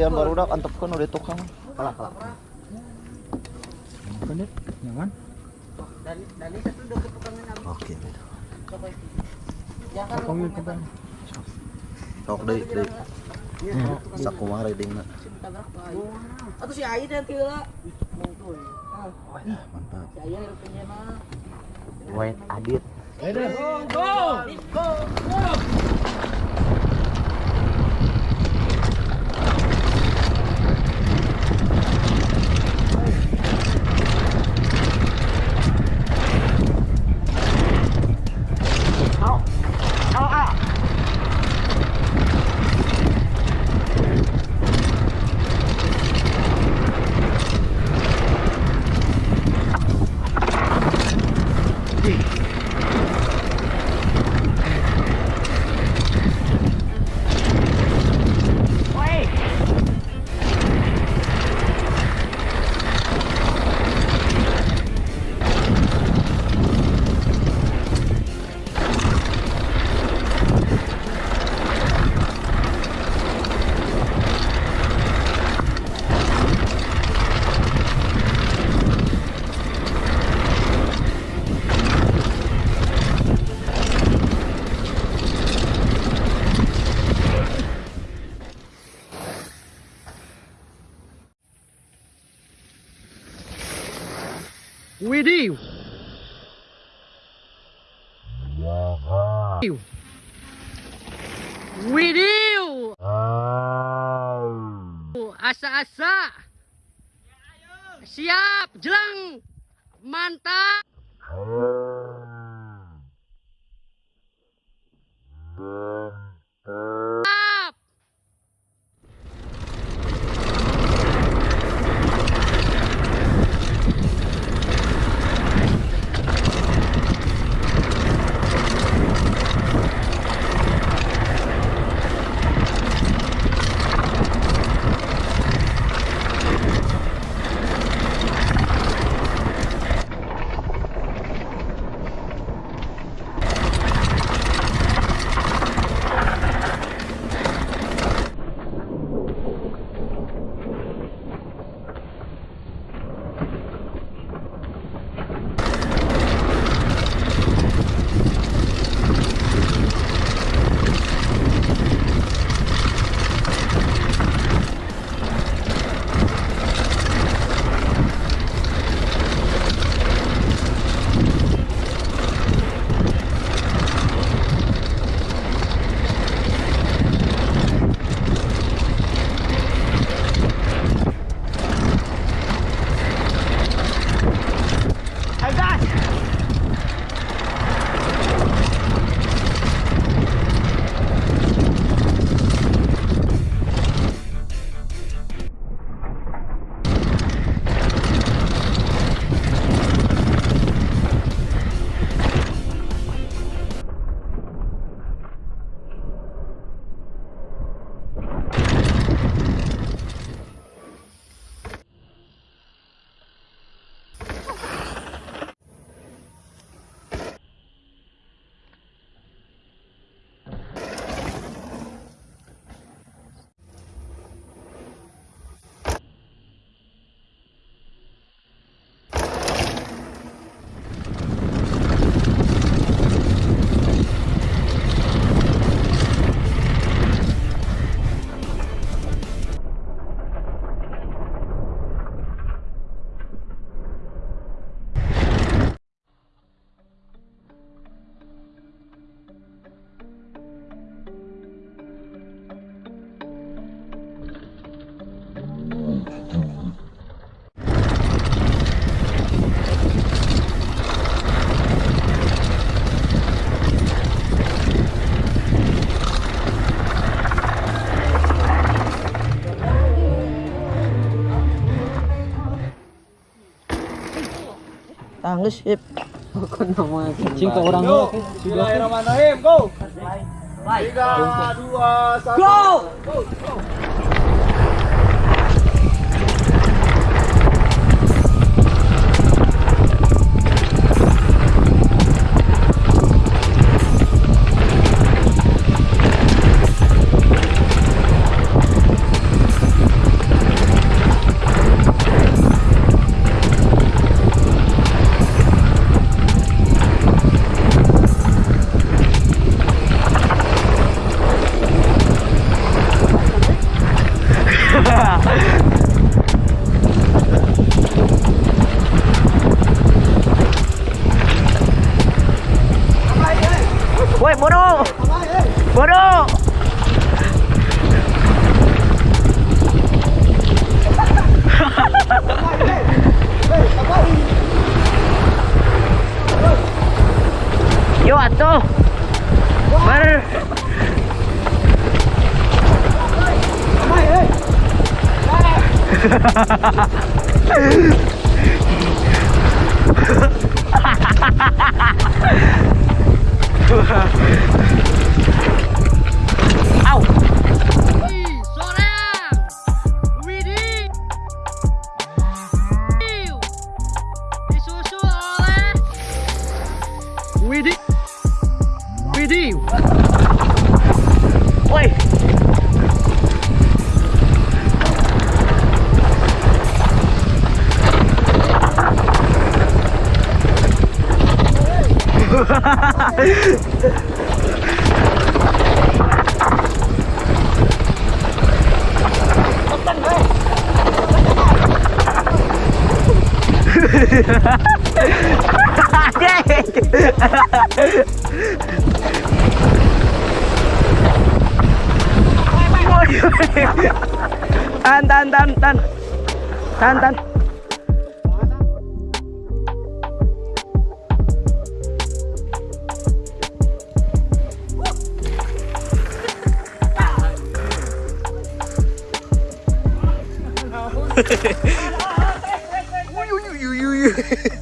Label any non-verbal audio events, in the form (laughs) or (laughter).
ningalian baru dak antepkeun udah tukang. Kalah kalah. Bener, nyaman. Dari satu udah ketukangan? Oke. Jangan kita. Sok deui. Sakumaha ridingna. Atau si Ayi nanti lah. Mantap. Si Ayi rupanya mah. Wait Adit. Three. Widih. Widih. Asa-asa. Siap, jelang. Mantap. Tangis nama Cing ke orang. Bismillahirrahmanirrahim. Go. Tiga, dua, satu. Go! Woi, bodoh. Bodoh. Ha ha ha ha! Tan tan tan tan. Tan tan. (laughs) uy, uy, uy, uy, uy.